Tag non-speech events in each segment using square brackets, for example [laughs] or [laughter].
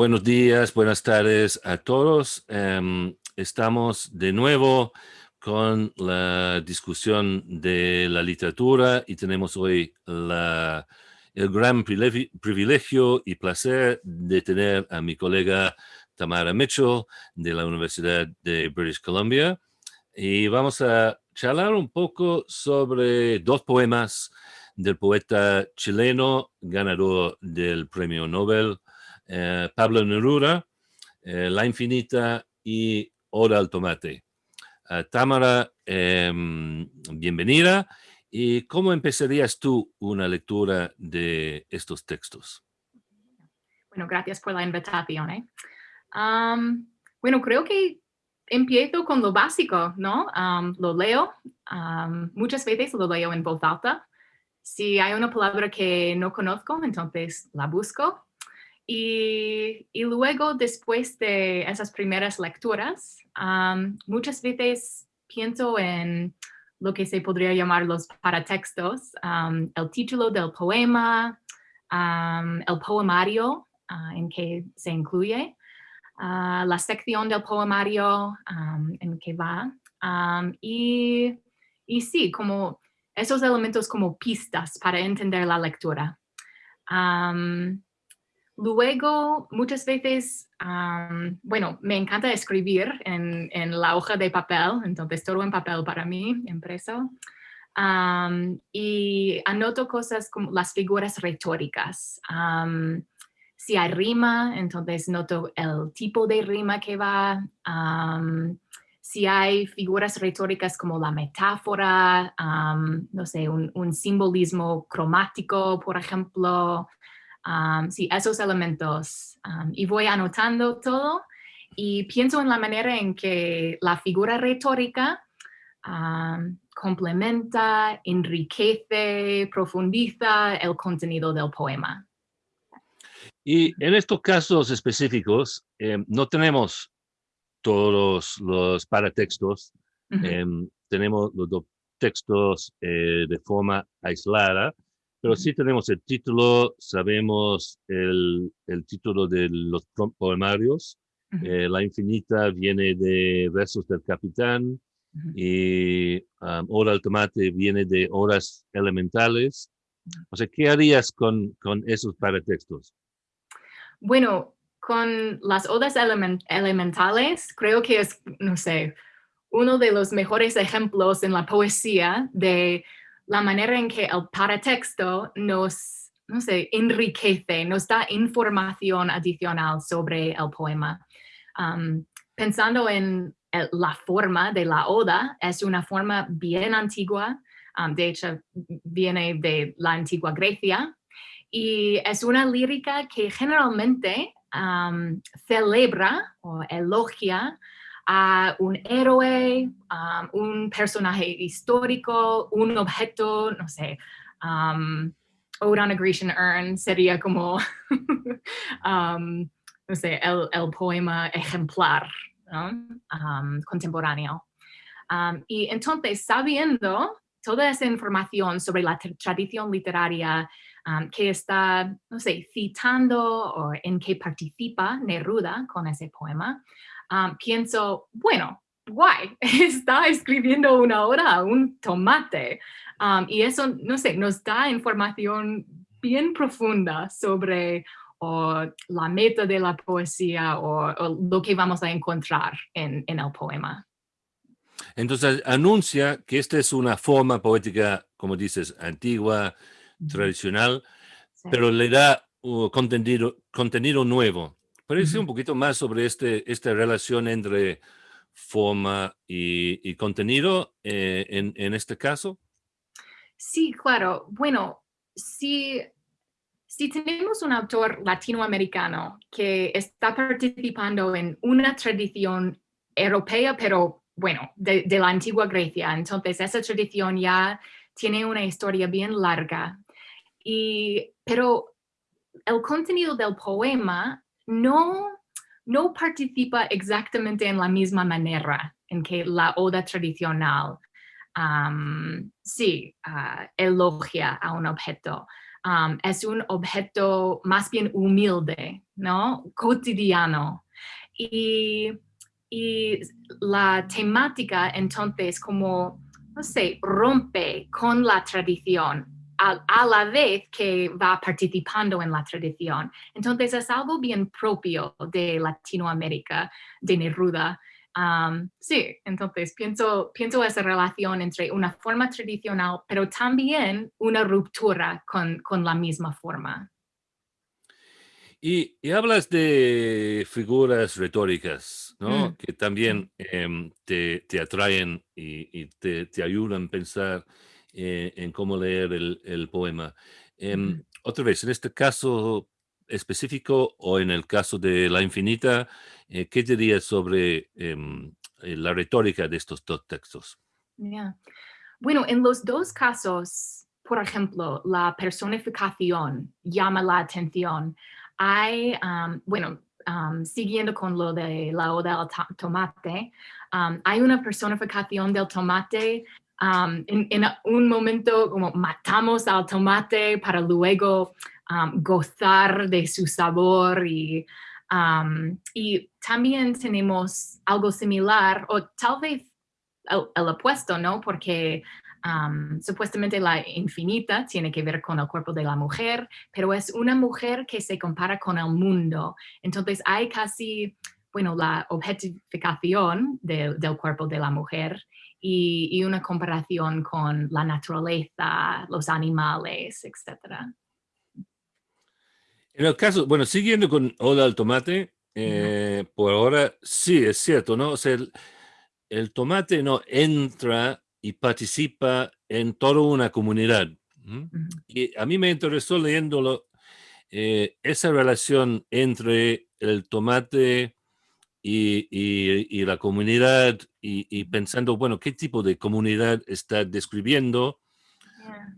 Buenos días, buenas tardes a todos. Em, estamos de nuevo con la discusión de la literatura y tenemos hoy la, el gran privilegio y placer de tener a mi colega Tamara Mitchell de la Universidad de British Columbia y vamos a charlar un poco sobre dos poemas del poeta chileno ganador del premio Nobel, eh, Pablo Neruda, eh, La Infinita y Hora al Tomate. Uh, Tamara, eh, bienvenida. ¿Y cómo empezarías tú una lectura de estos textos? Bueno, gracias por la invitación. bueno, creo que empiezo con lo básico, ¿no? Lo leo, muchas veces lo leo en voz alta. Si hay una palabra que no conozco, entonces la busco. Y, y luego, después de esas primeras lecturas, um, muchas veces pienso en lo que se podría llamar los paratextos, um, el título del poema, um, el poemario uh, en que se incluye, uh, la sección del poemario en que va, y, y sí, como esos elementos como pistas para entender la lectura. Luego, muchas veces, bueno, me encanta escribir en, la hoja de papel, entonces todo en papel para mí, impreso. y anoto cosas como las figuras retóricas. si hay rima, entonces noto el tipo de rima que va. si hay figuras retóricas como la metáfora, no sé, un simbolismo cromático, por ejemplo, sí, esos elementos. y voy anotando todo y pienso en la manera en que la figura retórica complementa, enriquece, profundiza el contenido del poema. Y en estos casos específicos, em, no tenemos todos los paratextos, em, tenemos los dos textos eh, de forma aislada, pero sí tenemos el título, sabemos el, el título de los poemarios. Eh, la infinita viene de versos del capitán y um, hora al tomate viene de horas elementales. O sea, ¿qué harías con, con esos paratextos? Bueno, con las odas elementales, creo que es, no sé, uno de los mejores ejemplos en la poesía de la manera en que el paratexto nos, no sé, enriquece, nos da información adicional sobre el poema. Um, pensando en la forma de la oda, es una forma bien antigua, um, de hecho viene de la antigua Grecia, y es una lírica que generalmente um, celebra o elogia a un héroe, um, un personaje histórico, un objeto, no sé, um, Ode on a Grecian Urn sería como, [laughs] um, no sé, el, poema ejemplar um, contemporáneo. y entonces, sabiendo toda esa información sobre la tradición literaria que está, no sé, citando o en que participa Neruda con ese poema, pienso, bueno, guay, [laughs] está escribiendo una hora a un tomate. y eso, no sé, nos da información bien profunda sobre la meta de la poesía o, lo que vamos a encontrar en, el poema. Entonces, anuncia que esta es una forma poética, como dices, antigua, tradicional, pero le da uh, contenido, contenido nuevo. Parece un poquito más sobre este, esta relación entre forma y, contenido eh, en, este caso? Sí, claro. Bueno, si, si tenemos un autor latinoamericano que está participando en una tradición europea, pero bueno, de, de, la antigua Grecia, entonces esa tradición ya tiene una historia bien larga. Y, pero el contenido del poema no, no participa exactamente en la misma manera en que la oda tradicional sí, ah, elogia a un objeto. es un objeto más bien humilde, ¿no? Cotidiano. Y, y la temática entonces como, no sé, rompe con la tradición a, la vez que va participando en la tradición. Entonces es algo bien propio de Latinoamérica, de Neruda. sí, entonces pienso, pienso esa relación entre una forma tradicional, pero también una ruptura con, con la misma forma. Y, hablas de figuras retóricas, ¿no? Mm, Que también em, te, te, atraen y, y te, te, ayudan a pensar eh, en cómo leer el, poema. Em, otra vez, en este caso específico o en el caso de La Infinita, eh, ¿qué dirías sobre em, eh, la retórica de estos dos textos? Bueno, en los dos casos, por ejemplo, la personificación llama la atención. Hay, bueno, siguiendo con lo de la oda al tomate, hay una personificación del tomate en, un momento como matamos al tomate para luego gozar de su sabor y, y también tenemos algo similar o tal vez el, opuesto, ¿no? Porque supuestamente la infinita tiene que ver con el cuerpo de la mujer, pero es una mujer que se compara con el mundo. Entonces hay casi, bueno, la objetificación del cuerpo de la mujer y, una comparación con la naturaleza, los animales, etc. En el caso, bueno, siguiendo con Oda al tomate, eh, por ahora sí, es cierto, ¿no? O sea, el, tomate no entra y participa en toda una comunidad. Y a mí me interesó leyéndolo eh, esa relación entre el tomate y, la comunidad y, pensando, bueno, ¿qué tipo de comunidad está describiendo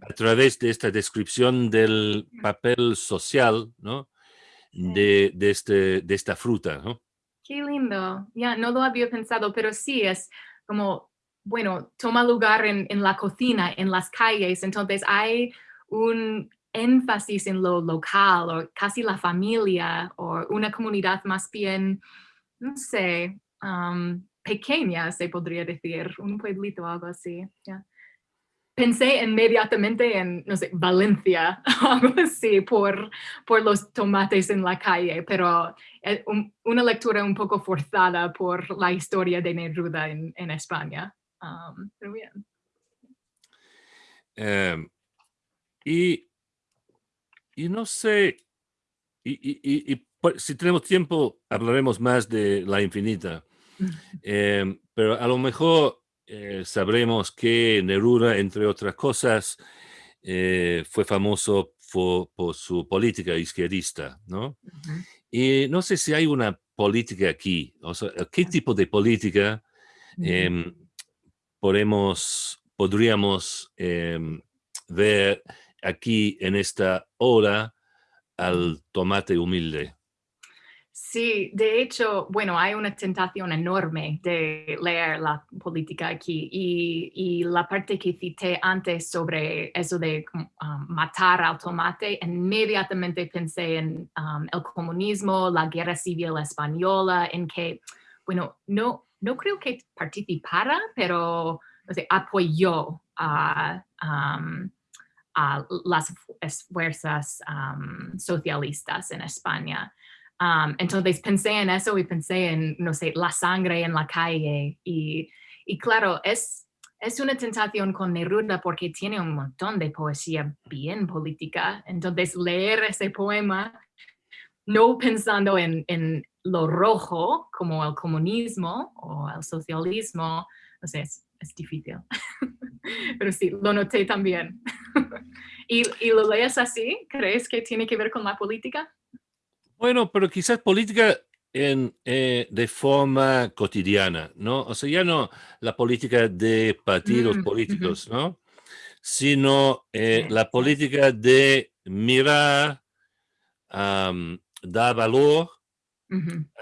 a través de esta descripción del papel social, ¿no? De, de, este, de esta fruta, ¿no? Qué lindo. Ya, no lo había pensado, pero sí es como, bueno, toma lugar en, en la cocina, en las calles, entonces hay un énfasis en lo local o casi la familia o una comunidad más bien no sé, pequeña, se podría decir, un pueblito o algo así. Pensé inmediatamente en, no sé, Valencia, [laughs] algo así, por, por los tomates en la calle, pero es una lectura un poco forzada por la historia de Neruda en, en España. pero bien. Em, y, y no sé, y, y, y si tenemos tiempo, hablaremos más de la infinita. [laughs] Em, pero a lo mejor eh, sabremos que Neruda, entre otras cosas, eh, fue famoso por, su política izquierdista, ¿no? Y no sé si hay una política aquí, o sea, ¿qué tipo de política em, podemos, podríamos em, ver aquí en esta hora al tomate humilde? Sí, de hecho, bueno, hay una tentación enorme de leer la política aquí y, la parte que cité antes sobre eso de um, matar al tomate, inmediatamente pensé en um, el comunismo, la guerra civil española, en que, bueno, no, no creo que participara, pero apoyó a, um, a las fuerzas socialistas en España. Um, entonces pensé en eso y pensé en, no sé, la sangre en la calle. Y, y claro, es, es una tentación con Neruda porque tiene un montón de poesía bien política. Entonces leer ese poema, no pensando en, en lo rojo como el comunismo o el socialismo, no sé, es, es difícil. [laughs] Pero sí, lo noté también. [laughs] ¿Y, ¿Y lo lees así? ¿Crees que tiene que ver con la política? Bueno, pero quizás política en, eh, de forma cotidiana, ¿no? O sea, ya no la política de partidos mm, políticos, ¿no? Sino eh, la política de mirar, dar valor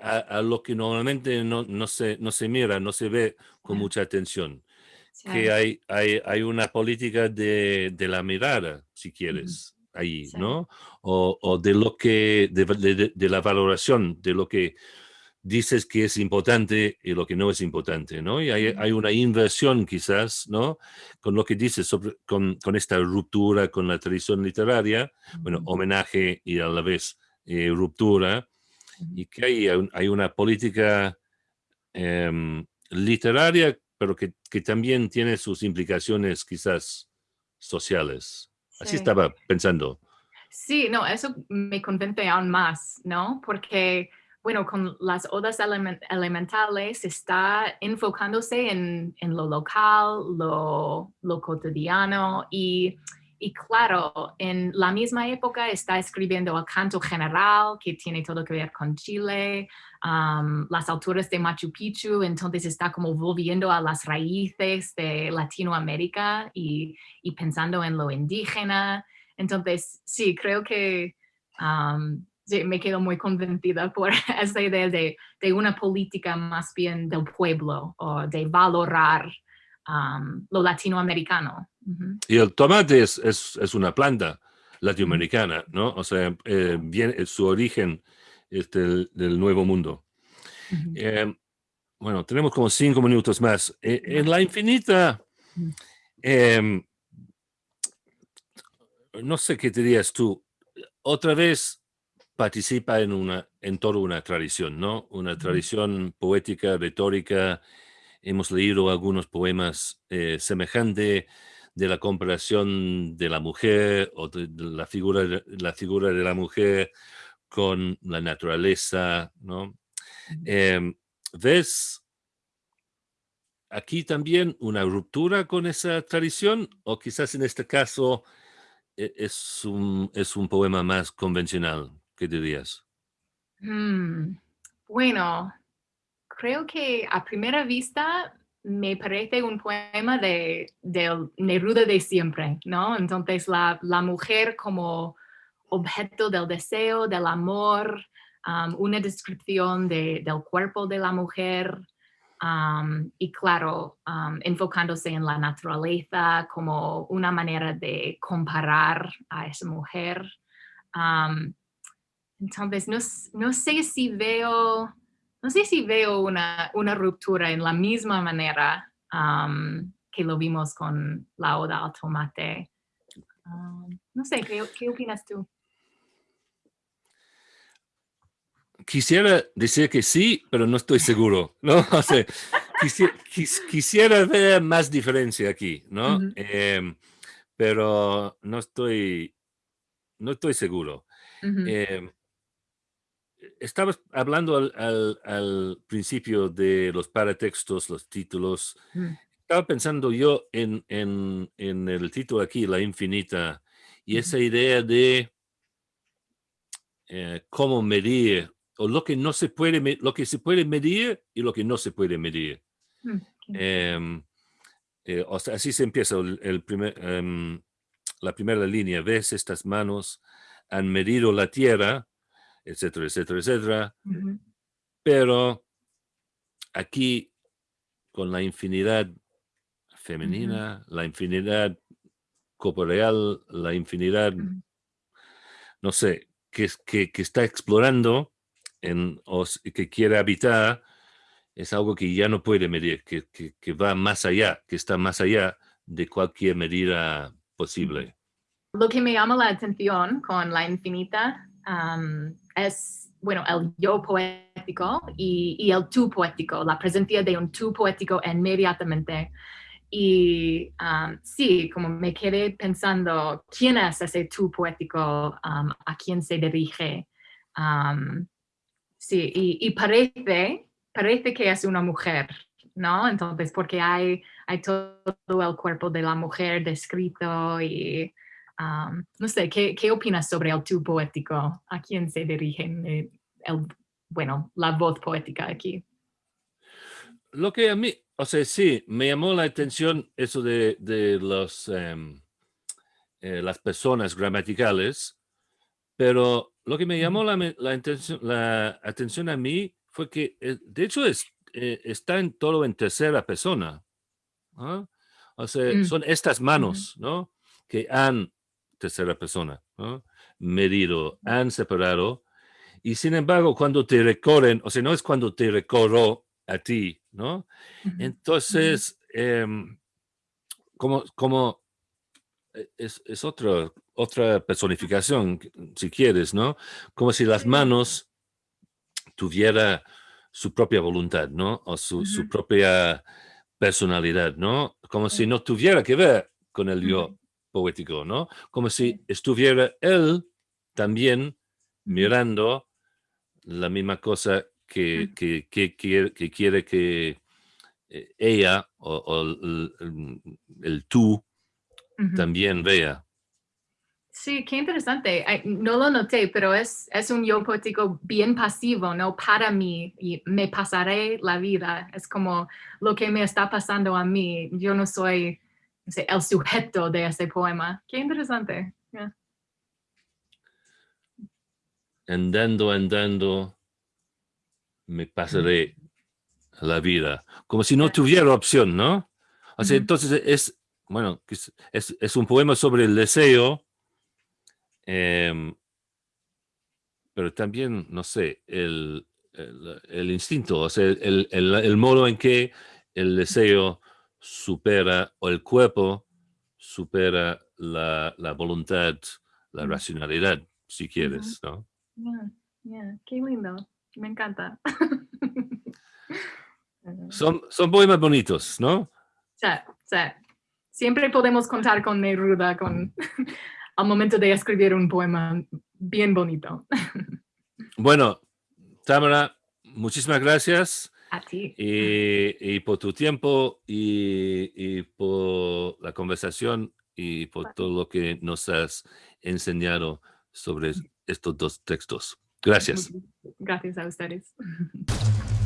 a, lo que normalmente no, no, se, no se mira, no se ve con mucha atención. Que hay, hay, hay una política de, de la mirada, si quieres. Ahí, ¿no? O, de lo que, de, la valoración de lo que dices que es importante y lo que no es importante, ¿no? Y hay, una inversión quizás, ¿no? Con lo que dices sobre, con, esta ruptura con la tradición literaria, bueno, homenaje y a la vez eh, ruptura, y que hay, hay una política em, literaria, pero que, que, también tiene sus implicaciones quizás sociales. Así estaba pensando. Sí, no, eso me convence aún más, ¿no? Porque, bueno, con las odas elementales está enfocándose en, en lo local, lo, lo cotidiano y y claro, en la misma época está escribiendo el canto general, que tiene todo que ver con Chile, las alturas de Machu Picchu, entonces está como volviendo a las raíces de Latinoamérica y, pensando en lo indígena. Entonces, sí, creo que me quedo muy convencida por [laughs] esa idea de, una política más bien del pueblo o de valorar lo latinoamericano. Y el tomate es, es, una planta latinoamericana, ¿no? O sea, eh, viene, su origen es del, Nuevo Mundo. Em, bueno, tenemos como cinco minutos más. E, en la infinita, em, no sé qué te dirías tú, otra vez participa en, una, en toda una tradición, ¿no? Una tradición poética, retórica. Hemos leído algunos poemas eh, semejantes de la comparación de la mujer o de la figura, de, la figura de la mujer con la naturaleza, ¿no? Em, ¿Ves aquí también una ruptura con esa tradición o quizás en este caso e, es un, es un poema más convencional? ¿Qué dirías? Mm, bueno, creo que a primera vista me parece un poema de, Neruda de siempre, ¿no? Entonces la, mujer como objeto del deseo, del amor, um, una descripción del cuerpo de la mujer um, y claro, um, enfocándose en la naturaleza como una manera de comparar a esa mujer. entonces, no, no sé si veo no sé si veo una, ruptura en la misma manera que lo vimos con la oda al tomate. no sé, ¿qué, opinas tú? Quisiera decir que sí, pero no estoy seguro, ¿no? [laughs] quisiera, ver más diferencia aquí, ¿no? Em, pero no estoy, no estoy seguro estabas hablando al, principio de los paratextos, los títulos. Mm. Estaba pensando yo en, el título aquí, La Infinita, y esa idea de eh, cómo medir, o lo que no se puede, lo que se puede medir y lo que no se puede medir. Mm, em, eh, así se empieza el, primer, em, la primera línea. Ves estas manos han medido la tierra etcétera, etcétera, etcétera. Pero aquí, con la infinidad femenina, la infinidad corporeal, la infinidad, no sé, que, que, que, está explorando en, o que quiere habitar, es algo que ya no puede medir, que, que, va más allá, que está más allá de cualquier medida posible. Lo que me llama la atención con la infinita es, bueno, el yo poético y, el tú poético, la presencia de un tú poético inmediatamente. Y sí, como me quedé pensando, ¿quién es ese tú poético? ¿A quién se dirige? Sí, y, parece, parece que es una mujer, ¿no? Entonces, porque hay, hay todo el cuerpo de la mujer descrito y no sé, ¿qué, ¿qué, opinas sobre el tú poético? ¿A quién se dirige eh, el, bueno, la voz poética aquí? Lo que a mí, o sea, sí, me llamó la atención eso de, de los, em, eh, las personas gramaticales, pero lo que me llamó la, la, la atención a mí fue que, eh, de hecho, es, está en todo en tercera persona. O sea, mm. son estas manos, ¿no? Que han tercera persona. medido, han separado, y sin embargo, cuando te recorren, o sea, no es cuando te recorro a ti, ¿no? Entonces, em, como, como e, es, es otra, otra personificación, si quieres, ¿no? Como si las manos tuviera su propia voluntad, ¿no? O su, su propia personalidad, ¿no? Como si no tuviera que ver con el yo poético, ¿no? Como si estuviera él también mirando la misma cosa que, que, que, que quiere que eh, ella o, el, tú también vea. Sí, qué interesante. No lo noté, pero es, es un yo poético bien pasivo, ¿no? Para mí, y me pasaré la vida. Es como lo que me está pasando a mí. Yo no soy el sujeto de ese poema. Qué interesante. Andando, andando, me pasaré la vida. Como si no tuviera opción, ¿no? O sea, entonces es, bueno, es, es, un poema sobre el deseo, em, pero también, no sé, el, el, instinto, o sea, el, el, modo en que el deseo supera, o el cuerpo supera la, la voluntad, la racionalidad, si quieres, ¿no? Qué lindo, me encanta. [laughs] son, son poemas bonitos, ¿no? Sí, sí. Siempre podemos contar con Neruda con, [laughs] al momento de escribir un poema bien bonito. [laughs] bueno, Tamara, muchísimas gracias. A ti. Y, por tu tiempo y, por la conversación y por todo lo que nos has enseñado sobre estos dos textos. Gracias. Gracias a ustedes. [laughs]